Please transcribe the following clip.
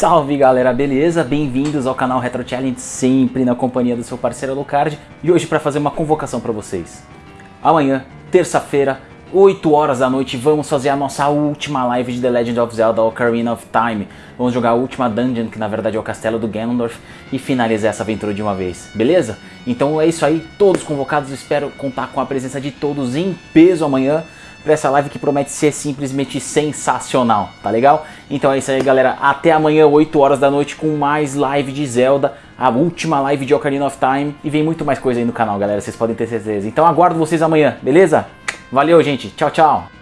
Salve galera, beleza? Bem-vindos ao canal Retro Challenge, sempre na companhia do seu parceiro Alucard e hoje para fazer uma convocação para vocês. Amanhã, terça-feira, 8 horas da noite, vamos fazer a nossa última live de The Legend of Zelda Ocarina of Time. Vamos jogar a última dungeon, que na verdade é o castelo do Ganondorf, e finalizar essa aventura de uma vez, beleza? Então é isso aí, todos convocados, espero contar com a presença de todos em peso amanhã para essa live que promete ser simplesmente sensacional, tá legal? Então é isso aí, galera. Até amanhã, 8 horas da noite, com mais live de Zelda, a última live de Ocarina of Time. E vem muito mais coisa aí no canal, galera, vocês podem ter certeza. Então aguardo vocês amanhã, beleza? Valeu, gente. Tchau, tchau.